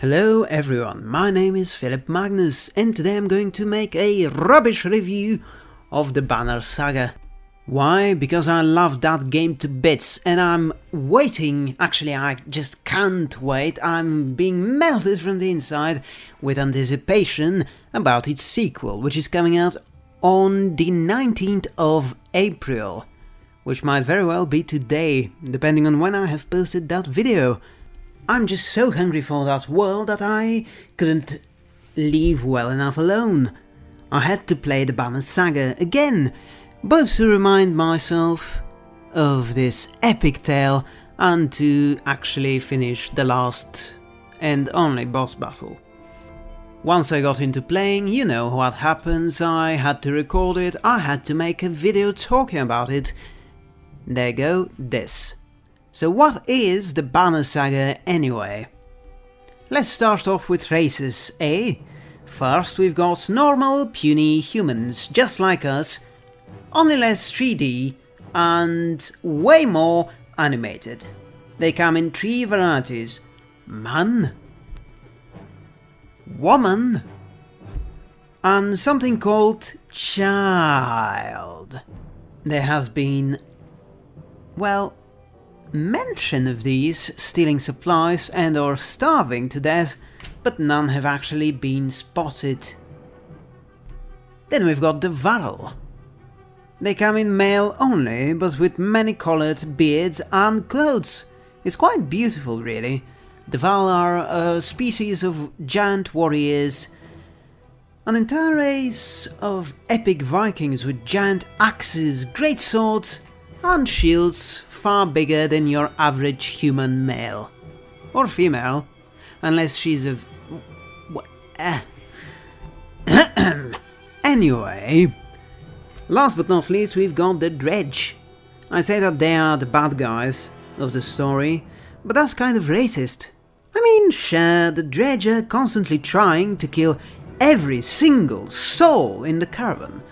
Hello everyone, my name is Philip Magnus and today I'm going to make a rubbish review of the Banner Saga. Why? Because I love that game to bits and I'm waiting, actually I just can't wait, I'm being melted from the inside with anticipation about its sequel, which is coming out on the 19th of April, which might very well be today, depending on when I have posted that video. I'm just so hungry for that world that I couldn't leave well enough alone. I had to play the Banner Saga again, both to remind myself of this epic tale and to actually finish the last and only boss battle. Once I got into playing, you know what happens, I had to record it, I had to make a video talking about it. There go, this. So what is the Banner Saga anyway? Let's start off with races, eh? First we've got normal, puny humans, just like us, only less 3D and way more animated. They come in three varieties. Man, woman, and something called child. There has been, well, mention of these stealing supplies and or starving to death, but none have actually been spotted. Then we've got the Varl. They come in male only, but with many coloured beards and clothes. It's quite beautiful, really. The Varl are a species of giant warriors, an entire race of epic Vikings with giant axes, great swords, and shields far bigger than your average human male. Or female, unless she's of... What? Uh. anyway, last but not least we've got the Dredge. I say that they are the bad guys of the story, but that's kind of racist. I mean, sure, the Dredge are constantly trying to kill every single soul in the caravan.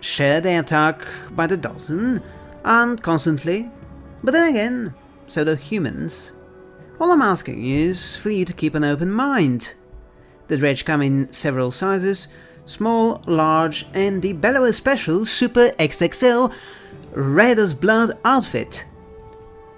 Sure, they attack by the dozen, and constantly, but then again, so do humans. All I'm asking is for you to keep an open mind. The dredge come in several sizes, small, large, and the Bellower Special Super XXL Red as Blood outfit.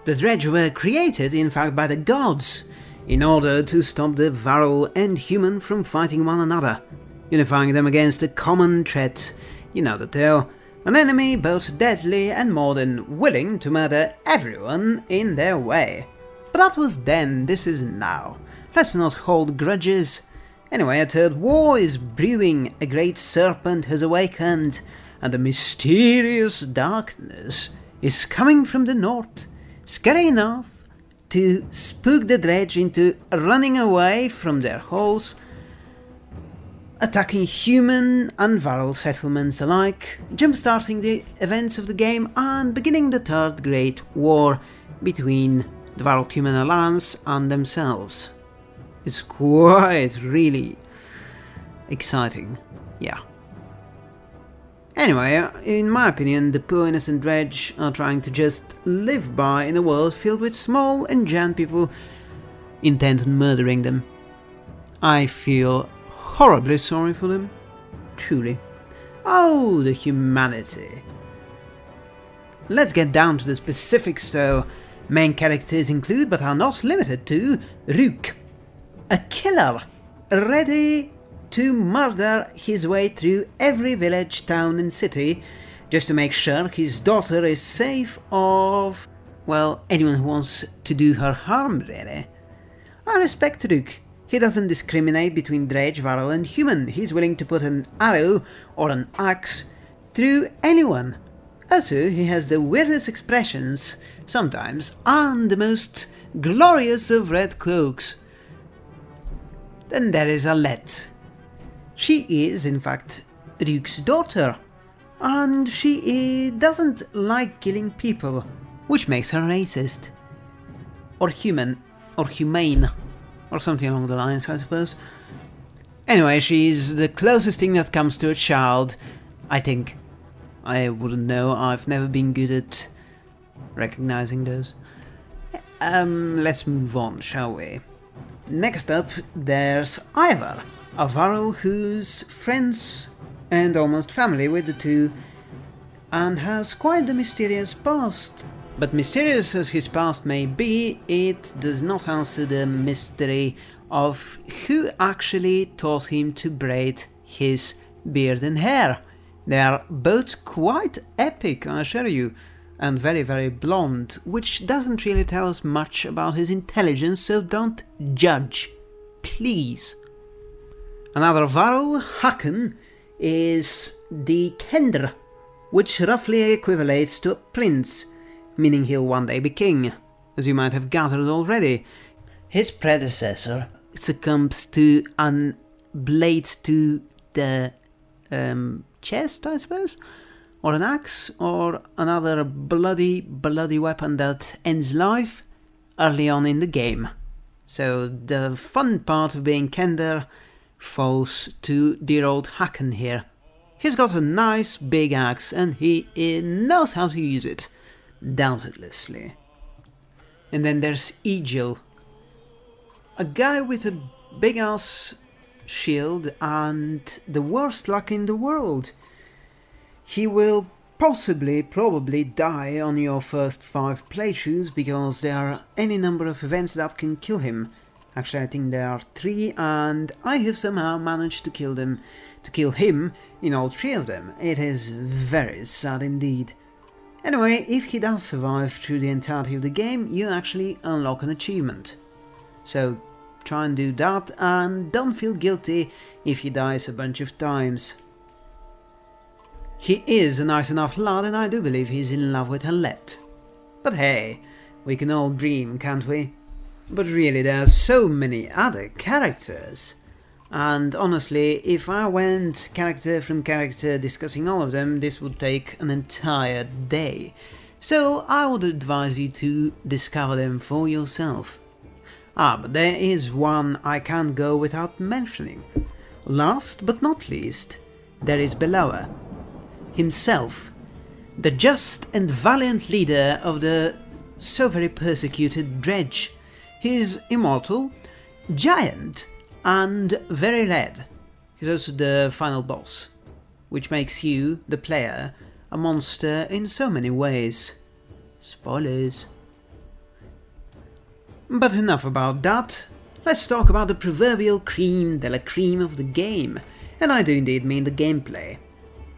The dredge were created in fact by the gods, in order to stop the Varl and human from fighting one another, unifying them against a common threat, you know the tale, an enemy both deadly and more than willing to murder everyone in their way. But that was then, this is now. Let's not hold grudges. Anyway, a third war is brewing, a great serpent has awakened, and a mysterious darkness is coming from the north, scary enough to spook the dredge into running away from their holes attacking human and Varl settlements alike, jump-starting the events of the game and beginning the Third Great War between the Varl-Human Alliance and themselves. It's quite really exciting, yeah. Anyway, in my opinion, the poor innocent dredge are trying to just live by in a world filled with small and giant people intent on murdering them. I feel horribly sorry for them. Truly. Oh, the humanity. Let's get down to the specifics though. Main characters include, but are not limited to, Rook, a killer, ready to murder his way through every village, town and city, just to make sure his daughter is safe of, well, anyone who wants to do her harm, really. I respect Rook. He doesn't discriminate between dredge, varl and human. He's willing to put an arrow or an axe through anyone. Also, he has the weirdest expressions, sometimes, and the most glorious of red cloaks. Then there is Alette. She is, in fact, Rook's daughter, and she eh, doesn't like killing people, which makes her racist. Or human, or humane or something along the lines, I suppose. Anyway, she's the closest thing that comes to a child, I think. I wouldn't know, I've never been good at recognizing those. Um, let's move on, shall we? Next up, there's Iver, a varl who's friends and almost family with the two, and has quite a mysterious past. But mysterious as his past may be, it does not answer the mystery of who actually taught him to braid his beard and hair. They are both quite epic, I assure you, and very very blonde, which doesn't really tell us much about his intelligence, so don't judge. Please. Another varl, Hakon, is the Kender, which roughly equivalates to a prince, meaning he'll one day be king, as you might have gathered already. His predecessor succumbs to an blade to the um, chest, I suppose, or an axe, or another bloody, bloody weapon that ends life early on in the game. So the fun part of being Kender falls to dear old Hakon here. He's got a nice big axe and he knows how to use it, doubtlessly. And then there's Egil, a guy with a big ass shield and the worst luck in the world. He will possibly, probably die on your first five playthroughs because there are any number of events that can kill him. Actually, I think there are three, and I have somehow managed to kill them, to kill him in all three of them. It is very sad indeed. Anyway, if he does survive through the entirety of the game, you actually unlock an achievement. So try and do that, and don't feel guilty if he dies a bunch of times. He is a nice enough lad, and I do believe he's in love with Alette. But hey, we can all dream, can't we? But really, there are so many other characters. And honestly, if I went character from character discussing all of them, this would take an entire day. So I would advise you to discover them for yourself. Ah, but there is one I can't go without mentioning. Last but not least, there is Bellower. Himself, the just and valiant leader of the so very persecuted Dredge. He is immortal, giant, and very red. He's also the final boss, which makes you, the player, a monster in so many ways. Spoilers. But enough about that. Let's talk about the proverbial cream de la cream of the game, and I do indeed mean the gameplay.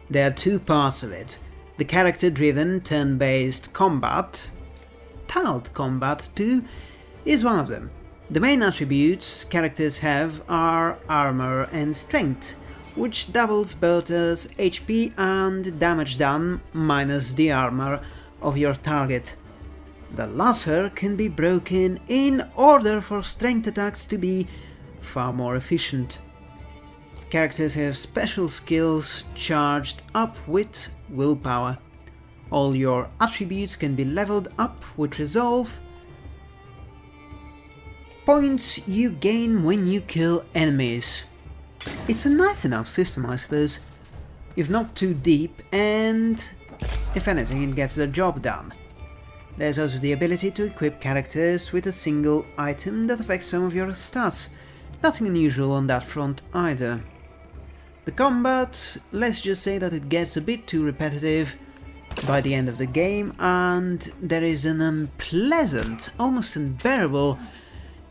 There are two parts of it. The character-driven, turn-based combat, tiled combat too, is one of them. The main attributes characters have are armor and strength, which doubles both as HP and damage done minus the armor of your target. The latter can be broken in order for strength attacks to be far more efficient. Characters have special skills charged up with willpower. All your attributes can be leveled up with resolve, points you gain when you kill enemies. It's a nice enough system, I suppose, if not too deep, and if anything, it gets the job done. There's also the ability to equip characters with a single item that affects some of your stats. Nothing unusual on that front either. The combat, let's just say that it gets a bit too repetitive by the end of the game, and there is an unpleasant, almost unbearable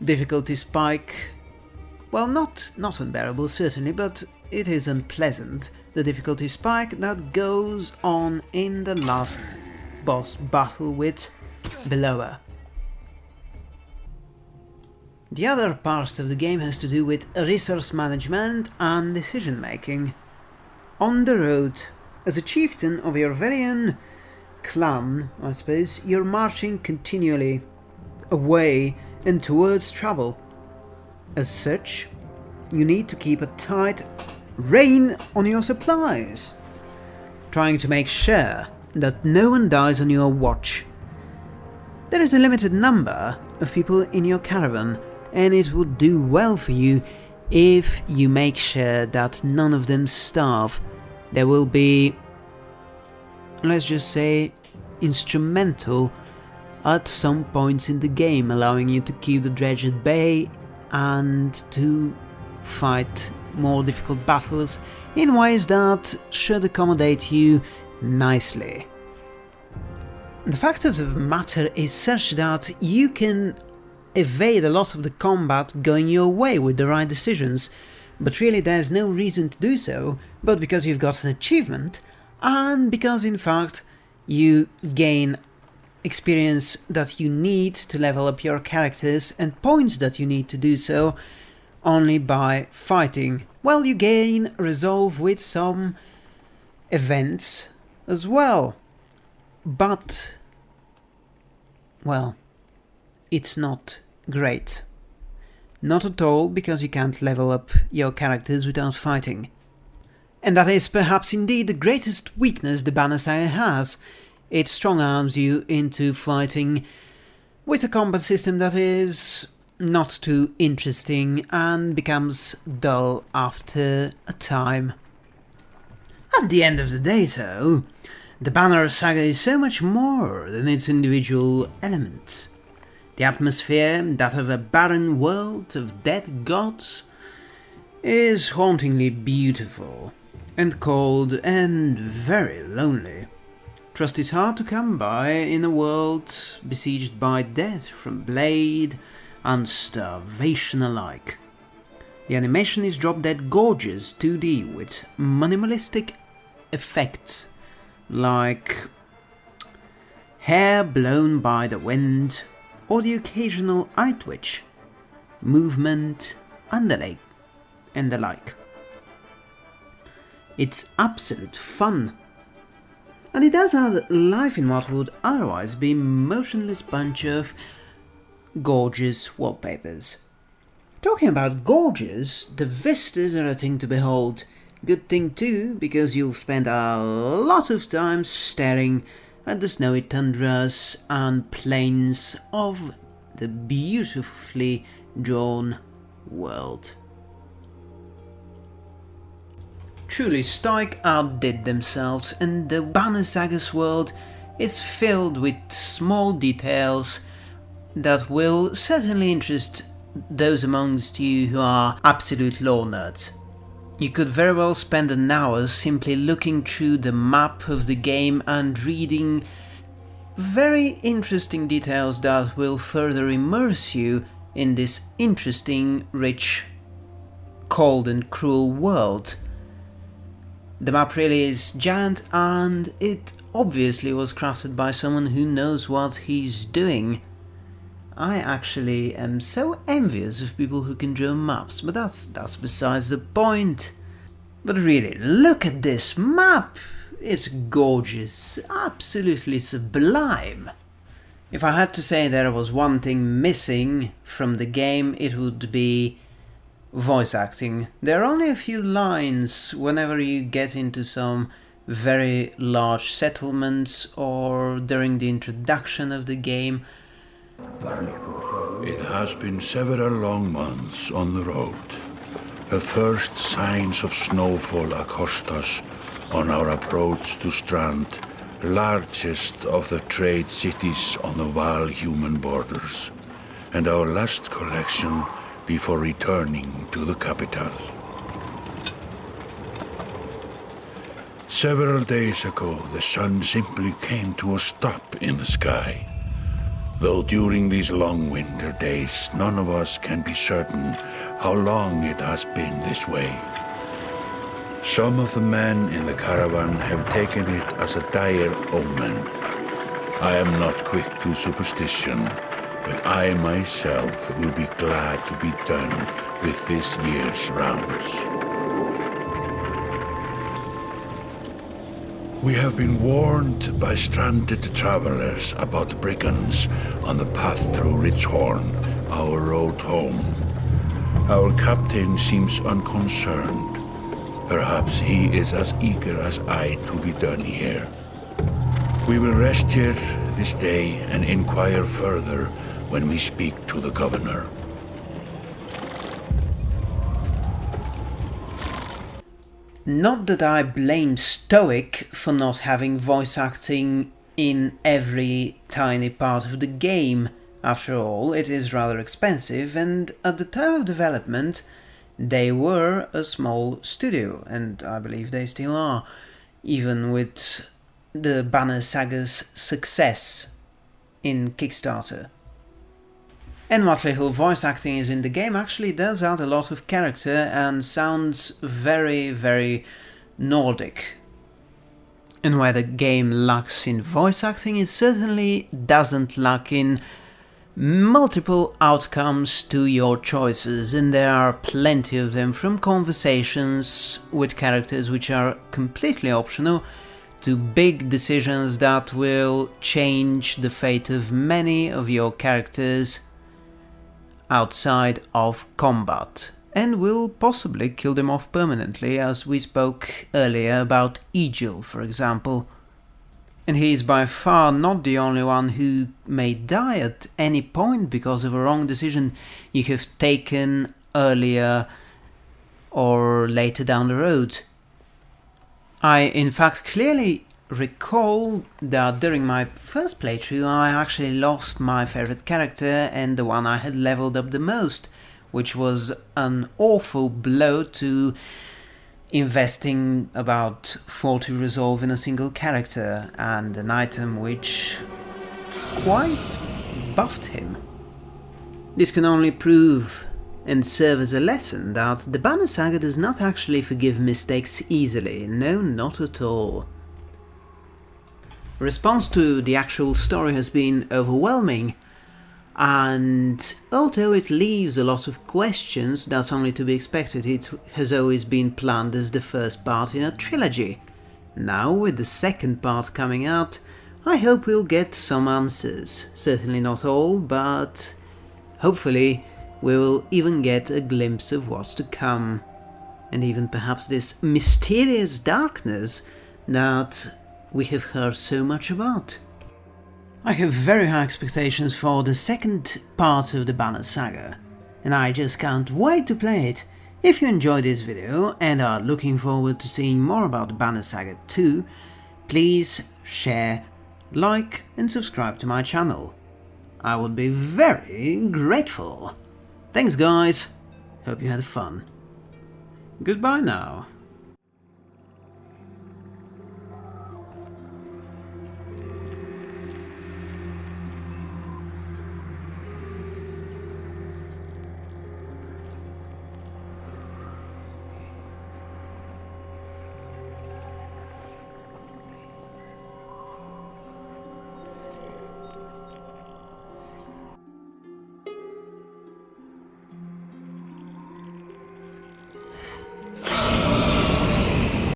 difficulty spike. Well, not, not unbearable certainly, but it is unpleasant, the difficulty spike that goes on in the last boss battle with Bellower. The other part of the game has to do with resource management and decision making. On the road, as a chieftain of your very own clan, I suppose, you're marching continually away and towards trouble. As such, you need to keep a tight rein on your supplies, trying to make sure that no one dies on your watch. There is a limited number of people in your caravan, and it would do well for you if you make sure that none of them starve. There will be, let's just say, instrumental at some points in the game, allowing you to keep the dredge at bay and to fight more difficult battles in ways that should accommodate you nicely. The fact of the matter is such that you can evade a lot of the combat going your way with the right decisions, but really there's no reason to do so, but because you've got an achievement, and because in fact you gain experience that you need to level up your characters and points that you need to do so only by fighting. Well, you gain resolve with some events as well. But, well, it's not great. Not at all, because you can't level up your characters without fighting. And that is perhaps indeed the greatest weakness the Banner Saga has. It strong arms you into fighting with a combat system that is not too interesting and becomes dull after a time. At the end of the day, though, the Banner of Saga is so much more than its individual elements. The atmosphere, that of a barren world of dead gods, is hauntingly beautiful, and cold and very lonely. Trust is hard to come by in a world besieged by death from blade and starvation alike. The animation is drop dead gorgeous 2D with minimalistic effects like hair blown by the wind or the occasional eye twitch, movement and the. And the like. It's absolute fun. And it does add life in what would otherwise be motionless bunch of gorgeous wallpapers. Talking about gorgeous, the vistas are a thing to behold. Good thing too, because you'll spend a lot of time staring at the snowy tundras and plains of the beautifully drawn world. Truly, Stoic outdid themselves, and the Banner Saga's world is filled with small details that will certainly interest those amongst you who are absolute lore nerds. You could very well spend an hour simply looking through the map of the game and reading very interesting details that will further immerse you in this interesting, rich, cold and cruel world. The map really is giant and it obviously was crafted by someone who knows what he's doing. I actually am so envious of people who can draw maps, but that's, that's besides the point. But really, look at this map! It's gorgeous, absolutely sublime. If I had to say there was one thing missing from the game, it would be voice acting. There are only a few lines whenever you get into some very large settlements or during the introduction of the game it has been several long months on the road. The first signs of snowfall accost us on our approach to Strand, largest of the trade cities on the Varl human borders, and our last collection before returning to the capital. Several days ago, the sun simply came to a stop in the sky. Though during these long winter days, none of us can be certain how long it has been this way. Some of the men in the caravan have taken it as a dire omen. I am not quick to superstition, but I myself will be glad to be done with this year's rounds. We have been warned by stranded travelers about brigands on the path through Ridgehorn, our road home. Our captain seems unconcerned. Perhaps he is as eager as I to be done here. We will rest here this day and inquire further when we speak to the governor. Not that I blame Stoic for not having voice acting in every tiny part of the game. After all, it is rather expensive and at the time of development they were a small studio and I believe they still are, even with the Banner Saga's success in Kickstarter. And what little voice acting is in the game actually does add a lot of character and sounds very, very Nordic. And where the game lacks in voice acting, it certainly doesn't lack in multiple outcomes to your choices, and there are plenty of them from conversations with characters which are completely optional to big decisions that will change the fate of many of your characters outside of combat and will possibly kill them off permanently as we spoke earlier about Egil for example. And he is by far not the only one who may die at any point because of a wrong decision you have taken earlier or later down the road. I in fact clearly recall that during my first playthrough I actually lost my favorite character and the one I had leveled up the most, which was an awful blow to investing about 40 resolve in a single character and an item which quite buffed him. This can only prove and serve as a lesson that the Banner Saga does not actually forgive mistakes easily, no not at all. Response to the actual story has been overwhelming, and although it leaves a lot of questions, that's only to be expected, it has always been planned as the first part in a trilogy. Now, with the second part coming out, I hope we'll get some answers. Certainly not all, but hopefully we will even get a glimpse of what's to come. And even perhaps this mysterious darkness that we have heard so much about. I have very high expectations for the second part of the Banner Saga, and I just can't wait to play it. If you enjoyed this video and are looking forward to seeing more about the Banner Saga 2, please share, like and subscribe to my channel. I would be very grateful. Thanks guys, hope you had fun. Goodbye now.